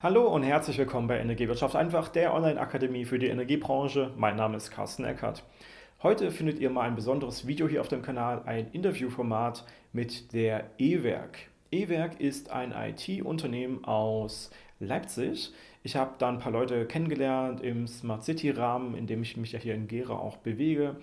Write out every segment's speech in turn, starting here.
Hallo und herzlich willkommen bei Energiewirtschaft einfach, der Online-Akademie für die Energiebranche. Mein Name ist Carsten Eckert. Heute findet ihr mal ein besonderes Video hier auf dem Kanal, ein Interviewformat mit der E-Werk. E-Werk ist ein IT-Unternehmen aus Leipzig. Ich habe da ein paar Leute kennengelernt im Smart City-Rahmen, in dem ich mich ja hier in Gera auch bewege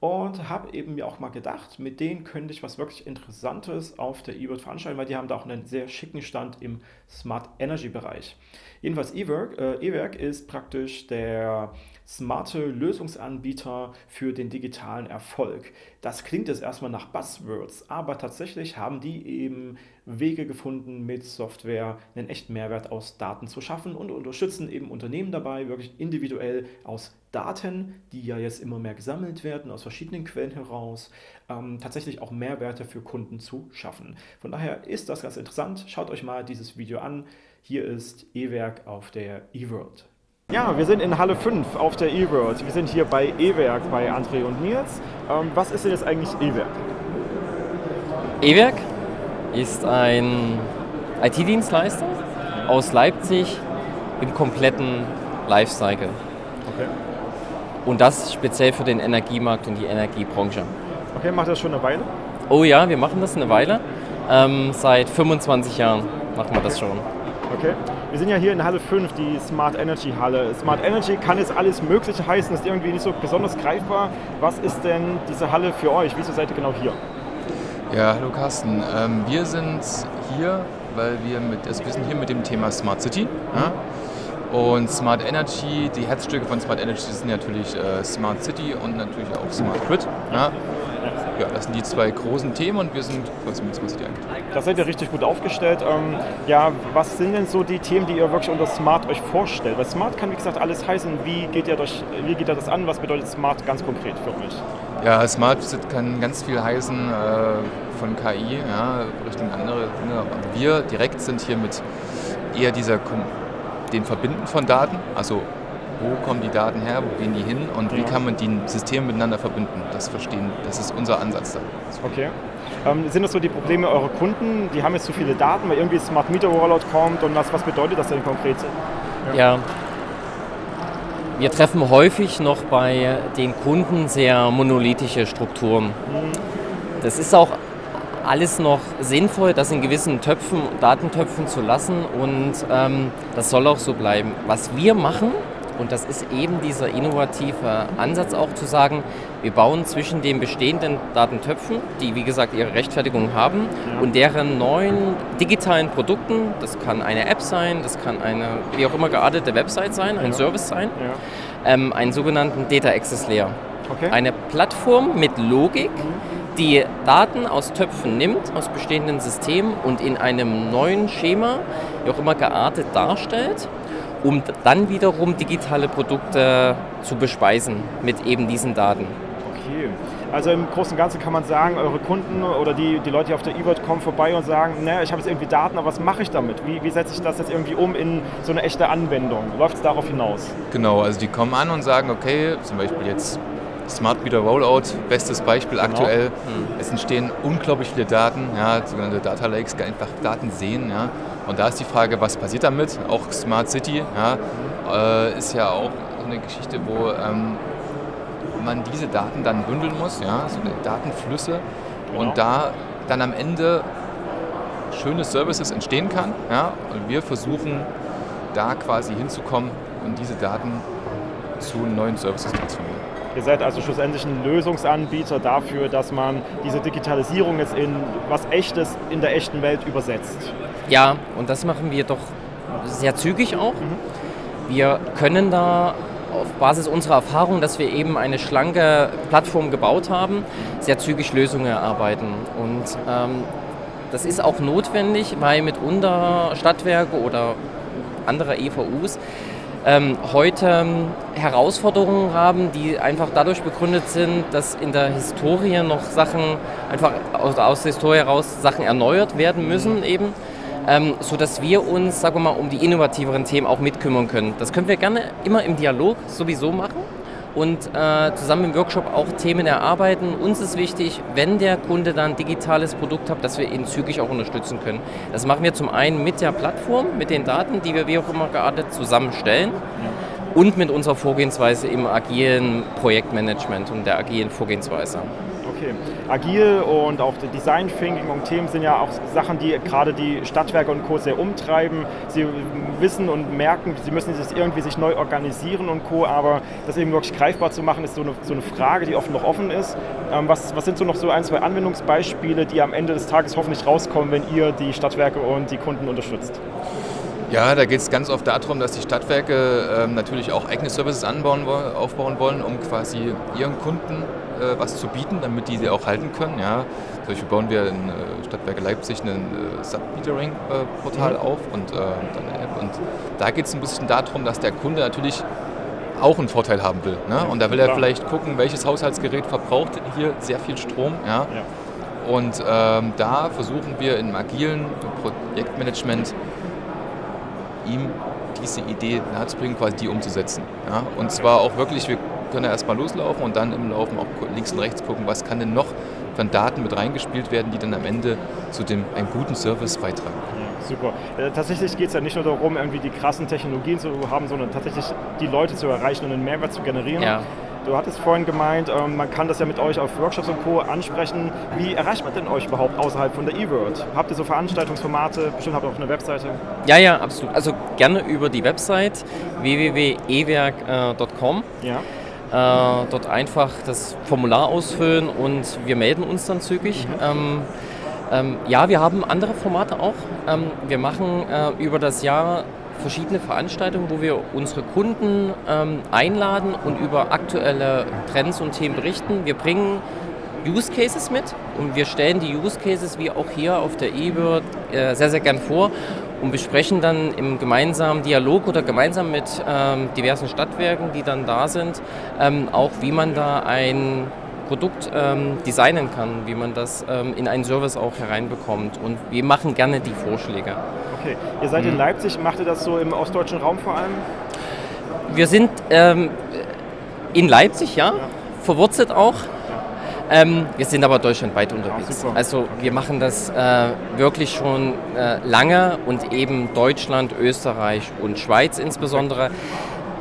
und habe eben mir auch mal gedacht, mit denen könnte ich was wirklich Interessantes auf der eWorld veranstalten, weil die haben da auch einen sehr schicken Stand im Smart Energy Bereich. Jedenfalls eWork, äh, eWork ist praktisch der smarte Lösungsanbieter für den digitalen Erfolg. Das klingt jetzt erstmal nach Buzzwords, aber tatsächlich haben die eben Wege gefunden, mit Software einen echten Mehrwert aus Daten zu schaffen und unterstützen eben Unternehmen dabei, wirklich individuell aus Daten, die ja jetzt immer mehr gesammelt werden, aus verschiedenen Quellen heraus, ähm, tatsächlich auch Mehrwerte für Kunden zu schaffen. Von daher ist das ganz interessant. Schaut euch mal dieses Video an. Hier ist E-Werk auf der eWorld. Ja, wir sind in Halle 5 auf der eWorld. Wir sind hier bei E-Werk bei André und Nils. Ähm, was ist denn jetzt eigentlich E-Werk? E-Werk ist ein IT-Dienstleister aus Leipzig im kompletten Lifecycle. Okay. Und das speziell für den Energiemarkt und die Energiebranche. Okay, macht das schon eine Weile? Oh ja, wir machen das eine Weile. Ähm, seit 25 Jahren machen wir das schon. Okay. Wir sind ja hier in Halle 5, die Smart Energy Halle. Smart Energy kann jetzt alles Mögliche heißen, ist irgendwie nicht so besonders greifbar. Was ist denn diese Halle für euch? Wieso seid ihr genau hier? Ja, hallo Carsten. Ähm, wir sind hier, weil wir mit, also wir sind hier mit dem Thema Smart City. Mhm. Und Smart Energy, die Herzstücke von Smart Energy sind natürlich äh, Smart City und natürlich auch Smart Grid. Ja? Ja, das sind die zwei großen Themen und wir sind mit Smart City eigentlich. Da seid ihr richtig gut aufgestellt. Ähm, ja, was sind denn so die Themen, die ihr wirklich unter Smart euch vorstellt? Weil Smart kann, wie gesagt, alles heißen. Wie geht ihr, durch, wie geht ihr das an? Was bedeutet Smart ganz konkret für euch? Ja, Smart kann ganz viel heißen äh, von KI ja, Richtung andere Dinge. Wir direkt sind hier mit eher dieser den Verbinden von Daten, also wo kommen die Daten her, wo gehen die hin und wie kann man die Systeme miteinander verbinden. Das verstehen, das ist unser Ansatz da. Okay. Ähm, sind das so die Probleme eurer Kunden? Die haben jetzt zu viele Daten, weil irgendwie Smart Meter Rollout kommt und was, was bedeutet das denn konkret? Ja. ja. Wir treffen häufig noch bei den Kunden sehr monolithische Strukturen. Mhm. Das ist auch alles noch sinnvoll, das in gewissen Töpfen, Datentöpfen zu lassen und ähm, das soll auch so bleiben. Was wir machen, und das ist eben dieser innovative Ansatz auch zu sagen, wir bauen zwischen den bestehenden Datentöpfen, die wie gesagt ihre Rechtfertigung haben, und deren neuen digitalen Produkten, das kann eine App sein, das kann eine wie auch immer geartete Website sein, ein ja. Service sein, ja. ähm, einen sogenannten Data Access Layer. Okay. Eine Plattform mit Logik, die Daten aus Töpfen nimmt, aus bestehenden Systemen und in einem neuen Schema, wie auch immer geartet darstellt um dann wiederum digitale Produkte zu bespeisen mit eben diesen Daten. Okay. Also im Großen und Ganzen kann man sagen, eure Kunden oder die, die Leute, die auf der E-World kommen, vorbei und sagen, naja, ich habe jetzt irgendwie Daten, aber was mache ich damit? Wie, wie setze ich das jetzt irgendwie um in so eine echte Anwendung? Läuft es darauf hinaus? Genau, also die kommen an und sagen, okay, zum Beispiel jetzt Smart Meter Rollout, bestes Beispiel genau. aktuell. Mhm. Es entstehen unglaublich viele Daten, ja, sogenannte Data Lakes, einfach Daten sehen. Ja. Und da ist die Frage, was passiert damit? Auch Smart City ja, äh, ist ja auch eine Geschichte, wo ähm, man diese Daten dann bündeln muss, ja, so Datenflüsse genau. und da dann am Ende schöne Services entstehen kann. Ja, und wir versuchen da quasi hinzukommen und diese Daten zu neuen Services transformieren. Ihr seid also schlussendlich ein Lösungsanbieter dafür, dass man diese Digitalisierung jetzt in was Echtes in der echten Welt übersetzt. Ja, und das machen wir doch sehr zügig auch. Mhm. Wir können da auf Basis unserer Erfahrung, dass wir eben eine schlanke Plattform gebaut haben, sehr zügig Lösungen erarbeiten. Und ähm, das ist auch notwendig, weil mitunter Stadtwerke oder andere EVUs ähm, heute ähm, Herausforderungen haben, die einfach dadurch begründet sind, dass in der Historie noch Sachen, einfach aus, aus der Historie heraus Sachen erneuert werden müssen eben. Ähm, sodass wir uns, sagen wir mal, um die innovativeren Themen auch mitkümmern können. Das können wir gerne immer im Dialog sowieso machen und äh, zusammen im Workshop auch Themen erarbeiten. Uns ist wichtig, wenn der Kunde dann ein digitales Produkt hat, dass wir ihn zügig auch unterstützen können. Das machen wir zum einen mit der Plattform, mit den Daten, die wir wie auch immer geartet zusammenstellen. Ja und mit unserer Vorgehensweise im agilen Projektmanagement und der agilen Vorgehensweise. Okay. Agil und auch Design Thinking und Themen sind ja auch Sachen, die gerade die Stadtwerke und Co. sehr umtreiben. Sie wissen und merken, sie müssen sich irgendwie sich neu organisieren und Co. Aber das eben wirklich greifbar zu machen, ist so eine, so eine Frage, die oft noch offen ist. Ähm, was, was sind so noch so ein, zwei Anwendungsbeispiele, die am Ende des Tages hoffentlich rauskommen, wenn ihr die Stadtwerke und die Kunden unterstützt? Ja, da geht es ganz oft darum, dass die Stadtwerke ähm, natürlich auch eigene Services anbauen, aufbauen wollen, um quasi ihren Kunden äh, was zu bieten, damit die sie auch halten können. Ja. Zum Beispiel bauen wir in äh, Stadtwerke Leipzig ein äh, Submetering-Portal mhm. auf und äh, dann eine App. Und da geht es ein bisschen darum, dass der Kunde natürlich auch einen Vorteil haben will. Ne? Und da will er vielleicht gucken, welches Haushaltsgerät verbraucht hier sehr viel Strom. Ja? ja. Und ähm, da versuchen wir im agilen Projektmanagement ihm diese Idee nahezubringen, quasi die umzusetzen. Ja? Und zwar auch wirklich, wir können ja erstmal loslaufen und dann im Laufen auch links und rechts gucken, was kann denn noch von Daten mit reingespielt werden, die dann am Ende zu dem, einem guten Service beitragen. Ja, super. Äh, tatsächlich geht es ja nicht nur darum, irgendwie die krassen Technologien zu haben, sondern tatsächlich die Leute zu erreichen und einen Mehrwert zu generieren. Ja. Du hattest vorhin gemeint, ähm, man kann das ja mit euch auf Workshops und Co. ansprechen. Wie erreicht man denn euch überhaupt außerhalb von der E-World? Habt ihr so Veranstaltungsformate? Bestimmt habt ihr auch eine Webseite? Ja, ja, absolut. Also gerne über die Website www.ewerk.com. Ja. Äh, dort einfach das Formular ausfüllen und wir melden uns dann zügig. Mhm. Ähm, ähm, ja, wir haben andere Formate auch. Ähm, wir machen äh, über das Jahr verschiedene Veranstaltungen, wo wir unsere Kunden ähm, einladen und über aktuelle Trends und Themen berichten. Wir bringen Use Cases mit und wir stellen die Use Cases wie auch hier auf der eBird äh, sehr, sehr gern vor und besprechen dann im gemeinsamen Dialog oder gemeinsam mit ähm, diversen Stadtwerken, die dann da sind, ähm, auch wie man da ein Produkt ähm, designen kann, wie man das ähm, in einen Service auch hereinbekommt. Und wir machen gerne die Vorschläge. Okay, ihr seid mhm. in Leipzig, macht ihr das so im ostdeutschen Raum vor allem? Wir sind ähm, in Leipzig, ja, ja. verwurzelt auch. Ähm, wir sind aber deutschlandweit unterwegs. Ja, also wir machen das äh, wirklich schon äh, lange und eben Deutschland, Österreich und Schweiz insbesondere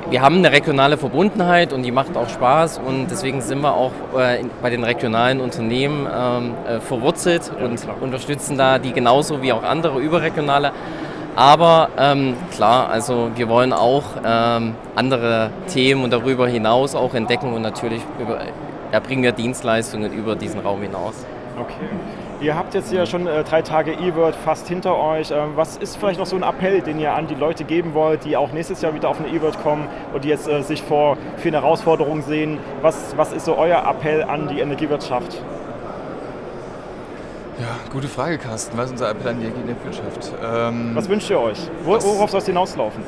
wir haben eine regionale Verbundenheit und die macht auch Spaß und deswegen sind wir auch äh, bei den regionalen Unternehmen ähm, äh, verwurzelt ja, und klar. unterstützen da die genauso wie auch andere überregionale. Aber ähm, klar, also wir wollen auch ähm, andere Themen und darüber hinaus auch entdecken und natürlich über, erbringen wir Dienstleistungen über diesen Raum hinaus. Okay. Ihr habt jetzt ja schon äh, drei Tage E-Word fast hinter euch. Ähm, was ist vielleicht noch so ein Appell, den ihr an die Leute geben wollt, die auch nächstes Jahr wieder auf eine E-Word kommen und die jetzt äh, sich vor vielen Herausforderungen sehen? Was, was ist so euer Appell an die Energiewirtschaft? Ja, gute Frage, Carsten. Was ist unser Appell an die Energiewirtschaft? Ähm, was wünscht ihr euch? Worauf soll es hinauslaufen?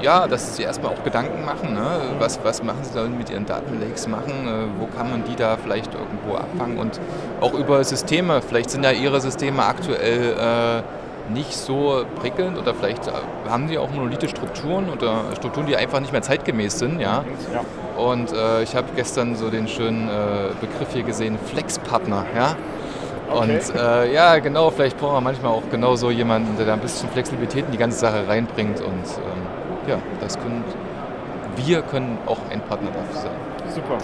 Ja, dass sie erstmal auch Gedanken machen. Ne? Was, was machen sie da mit ihren Datenlakes machen? Äh, wo kann man die da vielleicht irgendwo abfangen? Und auch über Systeme. Vielleicht sind ja ihre Systeme aktuell äh, nicht so prickelnd oder vielleicht äh, haben sie auch monolithe Strukturen oder Strukturen, die einfach nicht mehr zeitgemäß sind. Ja? ja. Und äh, ich habe gestern so den schönen äh, Begriff hier gesehen, Flexpartner. Ja? Okay. Und äh, ja, genau, vielleicht brauchen wir manchmal auch genau so jemanden, der da ein bisschen Flexibilität in die ganze Sache reinbringt. Und ähm, ja, das können wir können auch ein Partner dafür sein. Super.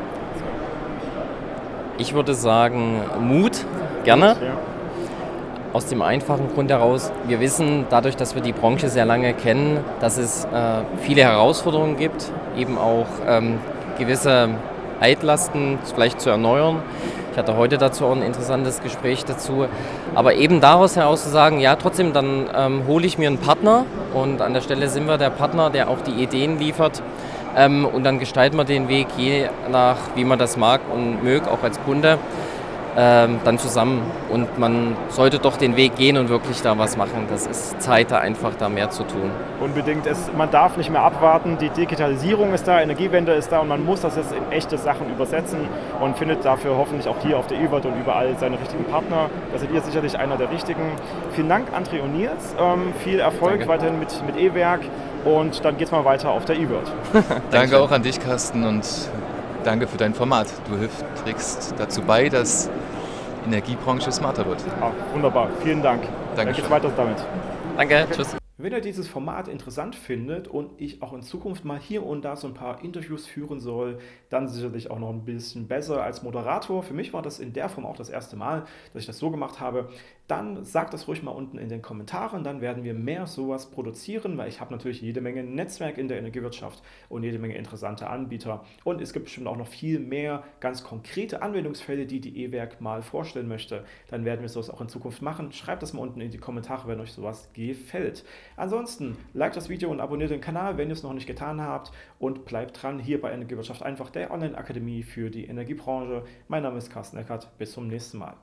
Ich würde sagen, Mut, gerne. Ja. Aus dem einfachen Grund heraus, wir wissen dadurch, dass wir die Branche sehr lange kennen, dass es äh, viele Herausforderungen gibt, eben auch ähm, gewisse Altlasten vielleicht zu erneuern. Ich hatte heute dazu auch ein interessantes Gespräch dazu. Aber eben daraus heraus zu sagen, ja, trotzdem, dann ähm, hole ich mir einen Partner und an der Stelle sind wir der Partner, der auch die Ideen liefert. Ähm, und dann gestalten wir den Weg je nach, wie man das mag und mögt, auch als Kunde. Ähm, dann zusammen. Und man sollte doch den Weg gehen und wirklich da was machen. Das ist Zeit, da einfach da mehr zu tun. Unbedingt. Es, man darf nicht mehr abwarten. Die Digitalisierung ist da, Energiewende ist da und man muss das jetzt in echte Sachen übersetzen und findet dafür hoffentlich auch hier auf der E-World und überall seine richtigen Partner. Da seid ihr sicherlich einer der richtigen. Vielen Dank, André und Nils. Ähm, viel Erfolg Danke. weiterhin mit, mit E-Werk und dann geht es mal weiter auf der E-World. Danke auch an dich, Carsten, und danke für dein Format. Du hilfst, trägst dazu bei, dass Energiebranche smarter wird. Ah, wunderbar, vielen Dank. Danke. Dann geht's weiter damit. Danke, okay. tschüss. Wenn ihr dieses Format interessant findet und ich auch in Zukunft mal hier und da so ein paar Interviews führen soll, dann sicherlich auch noch ein bisschen besser als Moderator. Für mich war das in der Form auch das erste Mal, dass ich das so gemacht habe. Dann sagt das ruhig mal unten in den Kommentaren, dann werden wir mehr sowas produzieren, weil ich habe natürlich jede Menge Netzwerk in der Energiewirtschaft und jede Menge interessante Anbieter. Und es gibt bestimmt auch noch viel mehr ganz konkrete Anwendungsfälle, die die E-Werk mal vorstellen möchte. Dann werden wir sowas auch in Zukunft machen. Schreibt das mal unten in die Kommentare, wenn euch sowas gefällt. Ansonsten, liked das Video und abonniert den Kanal, wenn ihr es noch nicht getan habt und bleibt dran hier bei Energiewirtschaft einfach, der Online-Akademie für die Energiebranche. Mein Name ist Carsten Eckert, bis zum nächsten Mal.